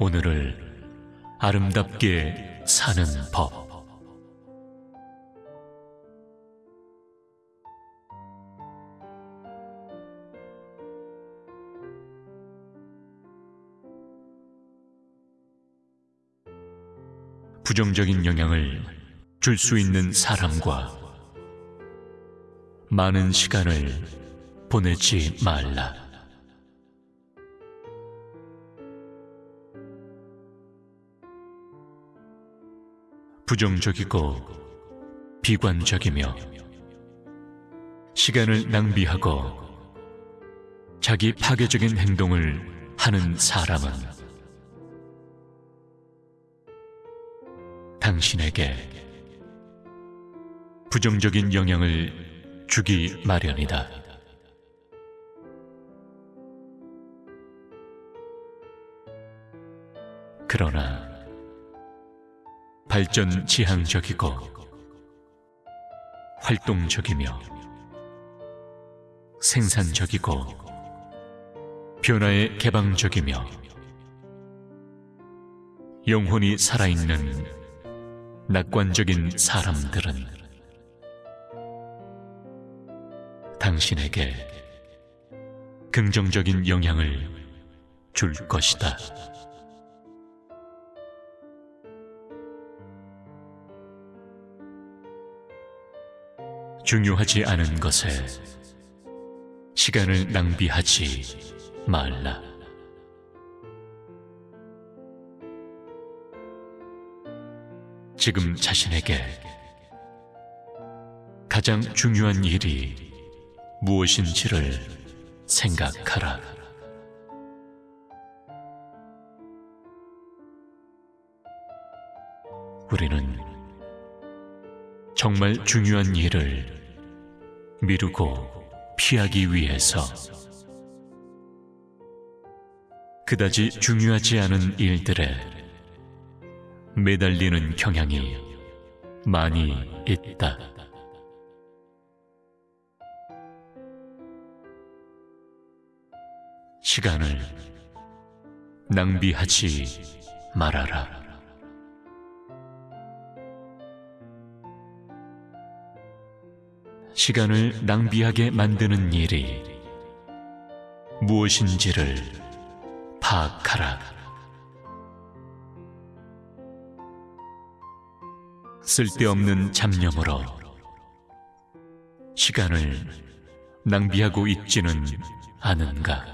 오늘을 아름답게 사는 법. 부정적인 영향을 줄 수 있는 사람과 많은 시간을 보내지 말라. 부정적이고 비관적이며 시간을 낭비하고 자기 파괴적인 행동을 하는 사람은 당신에게 부정적인 영향을 주기 마련이다. 그러나 발전 지향적이고 활동적이며 생산적이고 변화에 개방적이며 영혼이 살아있는 낙관적인 사람들은 당신에게 긍정적인 영향을 줄 것이다. 중요하지 않은 것에 시간을 낭비하지 말라. 지금 자신에게 가장 중요한 일이 무엇인지를 생각하라. 우리는 정말 중요한 일을 미루고 피하기 위해서 그다지 중요하지 않은 일들에 매달리는 경향이 많이 있다. 시간을 낭비하지 말아라. 시간을 낭비하게 만드는 일이 무엇인지를 파악하라. 쓸데없는 잡념으로 시간을 낭비하고 있지는 않은가?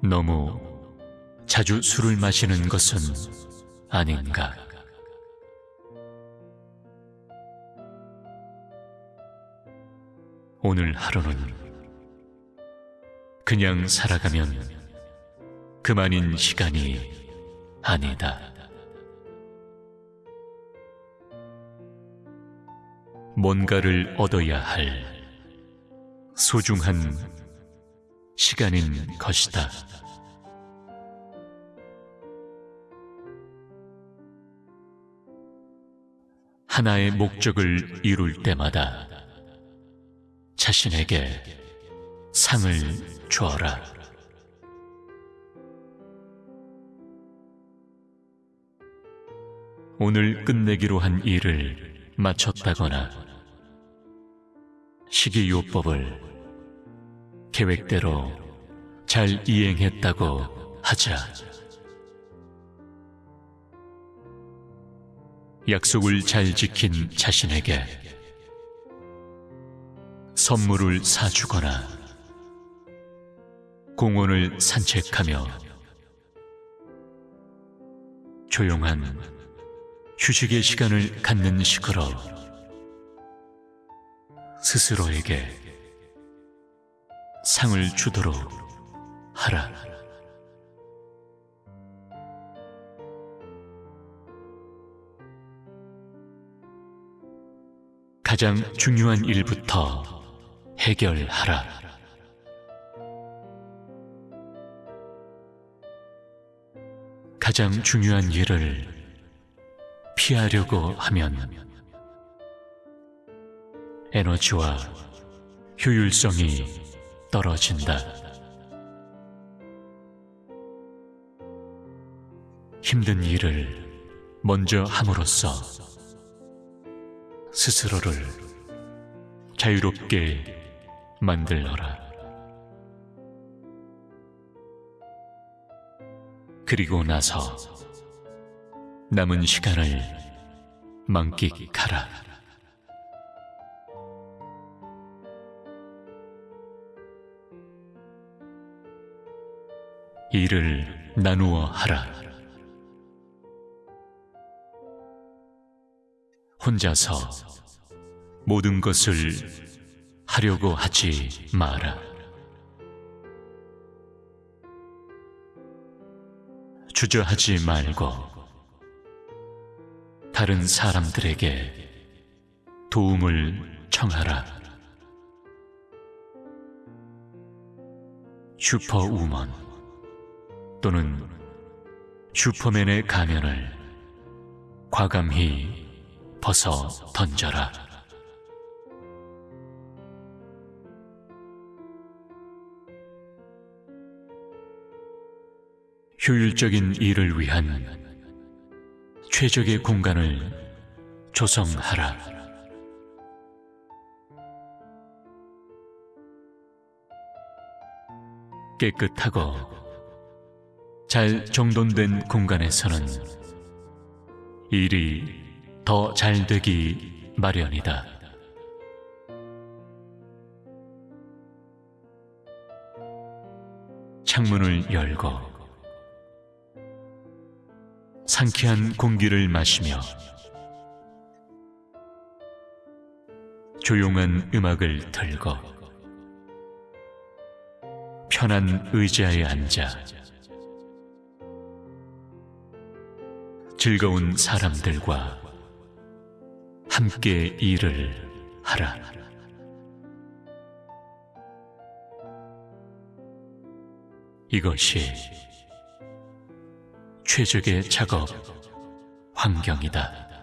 너무 자주 술을 마시는 것은 아닌가? 오늘 하루는 그냥 살아가면 그만인 시간이 아니다. 뭔가를 얻어야 할 소중한 시간인 것이다. 하나의 목적을 이룰 때마다 자신에게 상을 주어라. 오늘 끝내기로 한 일을 마쳤다거나 식이요법을 계획대로 잘 이행했다고 하자. 약속을 잘 지킨 자신에게 선물을 사주거나 공원을 산책하며 조용한 휴식의 시간을 갖는 식으로 스스로에게 상을 주도록 하라. 가장 중요한 일부터 해결하라. 가장 중요한 일을 피하려고 하면 에너지와 효율성이 떨어진다. 힘든 일을 먼저 함으로써 스스로를 자유롭게 만들어라. 그리고 나서 남은 시간을 만끽하라. 일을 나누어 하라. 혼자서 모든 것을 하려고 하지 마라. 주저하지 말고 다른 사람들에게 도움을 청하라. 슈퍼우먼 또는 슈퍼맨의 가면을 과감히 벗어 던져라. 효율적인 일을 위한 최적의 공간을 조성하라. 깨끗하고 잘 정돈된 공간에서는 일이 더 잘 되기 마련이다. 창문을 열고 상쾌한 공기를 마시며 조용한 음악을 틀고 편한 의자에 앉아 즐거운 사람들과 함께 일을 하라. 이것이 최적의 작업 환경이다.